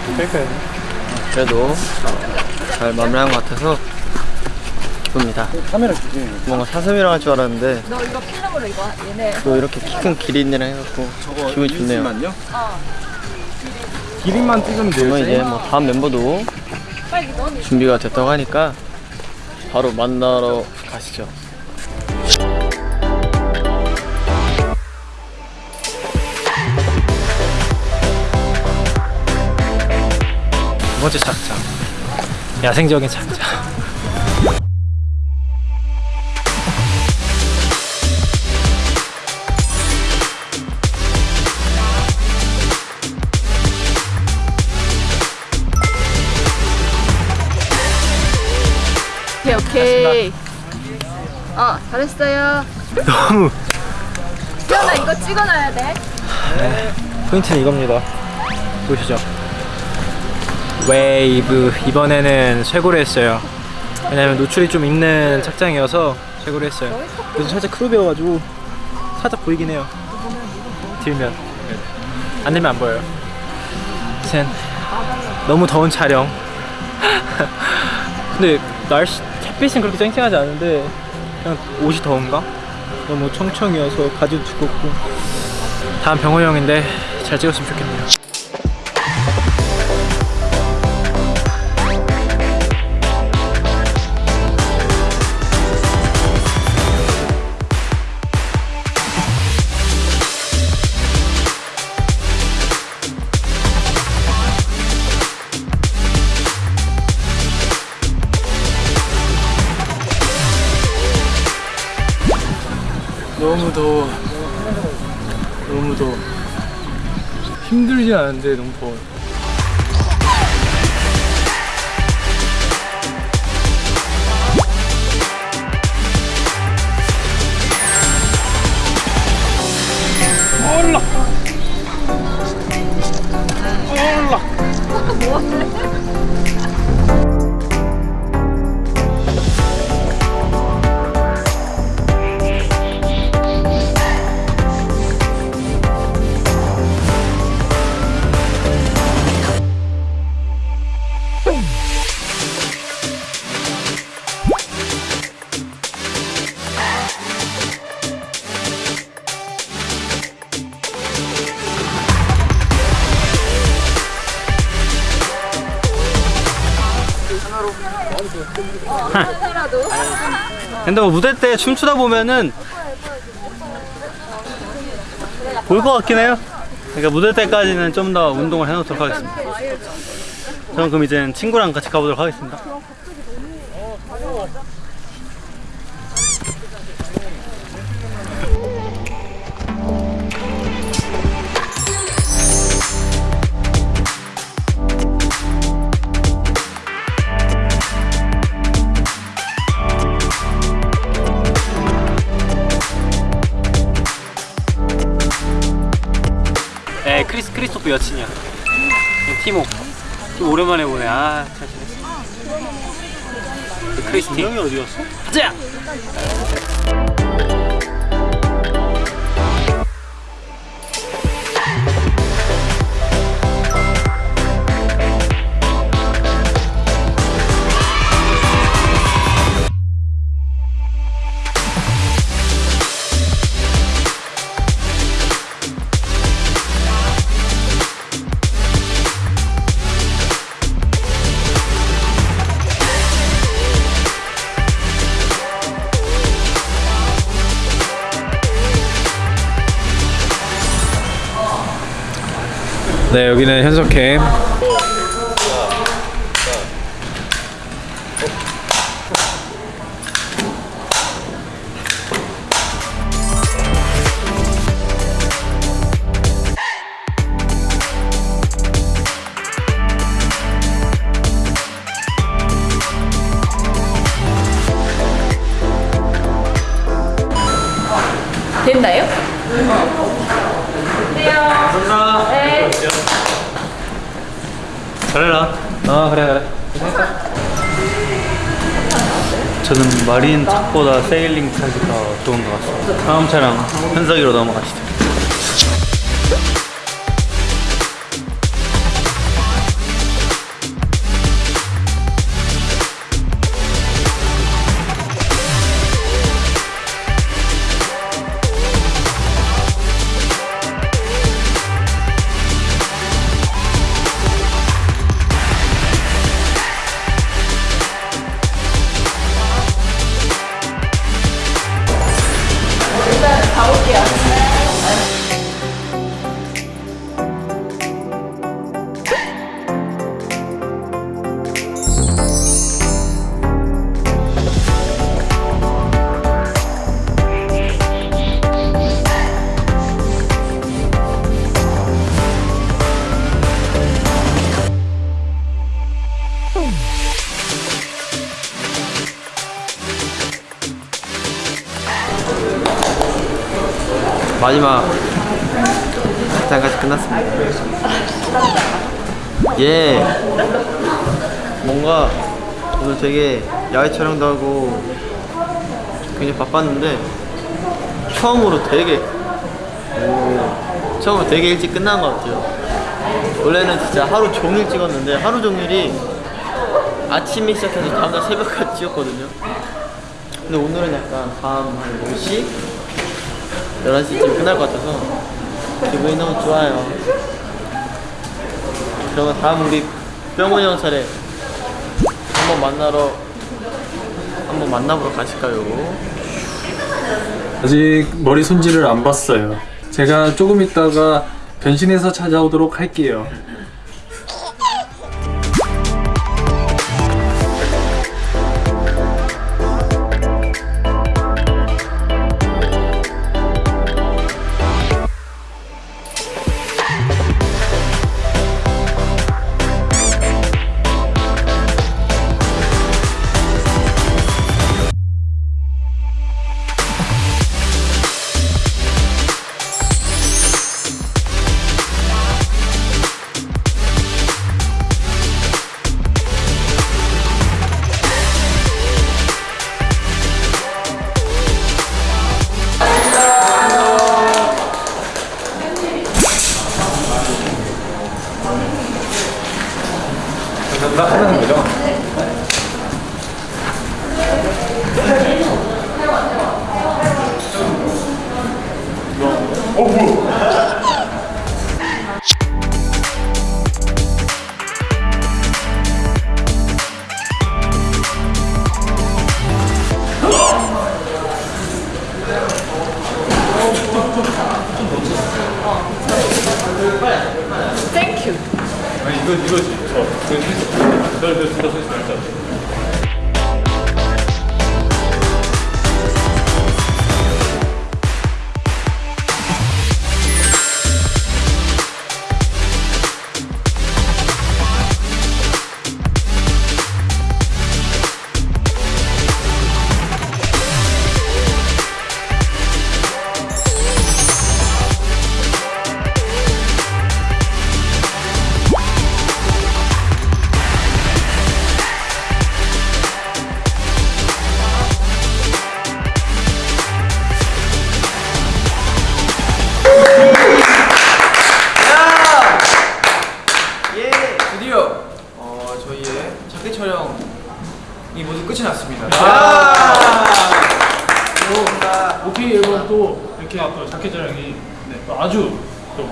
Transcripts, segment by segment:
그좀 뺄까요? 그래도 잘 마무리한 것 같아서 기쁩니다. 카메라 주세요. 뭔가 사슴이랑 할 줄 알았는데 너 이거 필름으로 이거 얘네 또 이렇게 키 큰 기린이랑 해갖고 기분이 좋네요. 어 기린만 찍으면 돼요. 그러면 이제 뭐 다음 멤버도 준비가 됐다고 하니까 바로 만나러 가시죠. 번째 착장 야생적인 착장 오케이 오케이. 어 잘했어요. 너무. 태연아 이거 찍어놔야 돼. 포인트는 이겁니다. 보시죠 웨이브 이번에는 쇄골을 했어요. 왜냐면 노출이 좀 있는 착장이어서 쇄골을 했어요. 그래서 살짝 crop이어가지고 살짝 보이긴 해요. 들면. 안 들면 안 보여요. 아무튼 너무 더운 촬영. 근데 날씨 햇빛은 그렇게 쨍쨍하지 않은데 그냥 옷이 더운가? 너무 청청이어서 바지도 두껍고. 다음 병호 형인데 잘 찍었으면 좋겠네요. 너무 더워. 너무 더워. 힘들진 않은데 너무 더워. 올라. 하나라도 근데 뭐 무대 때 춤추다 보면은 볼 것 같긴 해요. 그러니까 무대 때까지는 좀 더 운동을 해놓도록 하겠습니다. 저는 그럼 이제 친구랑 같이 가보도록 하겠습니다. 네, 크리스 크리스토프 여친이야. 티모. 티모 오랜만에 보네. 아, 잘 지냈어. 그 크리스티. 형이 어디 갔어? 가자. 네, 여기는 현석캠. 잘해라. 아, 그래, 그래. 저는 마린 착보다 세일링 더 좋은 것 같습니다. 다음 차량 현석이로 넘어가시죠. 마지막 장까지 끝났습니다. 예. 뭔가 오늘 되게 야외 촬영도 하고 굉장히 바빴는데 처음으로 되게 오, 처음으로 되게 일찍 끝난 것 같아요. 원래는 진짜 하루 종일 찍었는데 하루 종일이 아침에 시작해서 다음날 새벽까지 찍었거든요. 근데 오늘은 약간 밤 한 10시? 11시쯤 끝날 것 같아서 기분이 너무 좋아요. 그러면 다음 우리 병원이 형 차례 한번 만나러 한번 만나보러 가실까요? 아직 머리 손질을 안 봤어요. 제가 조금 있다가 변신해서 찾아오도록 할게요. 하는 거죠? 땡큐.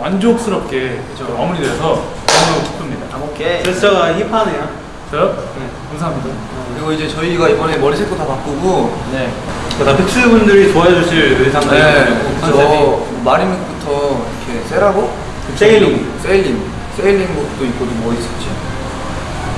만족스럽게 또 마무리 돼서 너무 기쁩니다. 오케이. 제스처가 hip하네요. 저요? 감사합니다. 그리고 이제 저희가 이번에 머리 색도 다 바꾸고 네. 다 픽스분들이 좋아해 주실 의상들이 네, 저 marine look부터 이렇게 세라복 sailing. 세일링 sailing복도 입고 또뭐 있었지?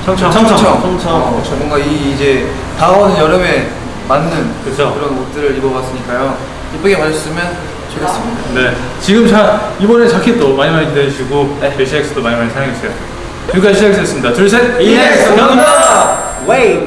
청청 청청. 청청 어, 뭔가 이 이제 다가오는 여름에 맞는 그쵸. 런 옷들을 입어봤으니까요. 이쁘게 봐주셨으면 좋겠습니다. 네. 지금 자 이번에 자켓도 많이 많이 기대해주시고 네. CIX도 많이 많이 사랑해주세요. 지금까지 CIX였습니다. 둘 셋. 이넥스 감사합니다 웨이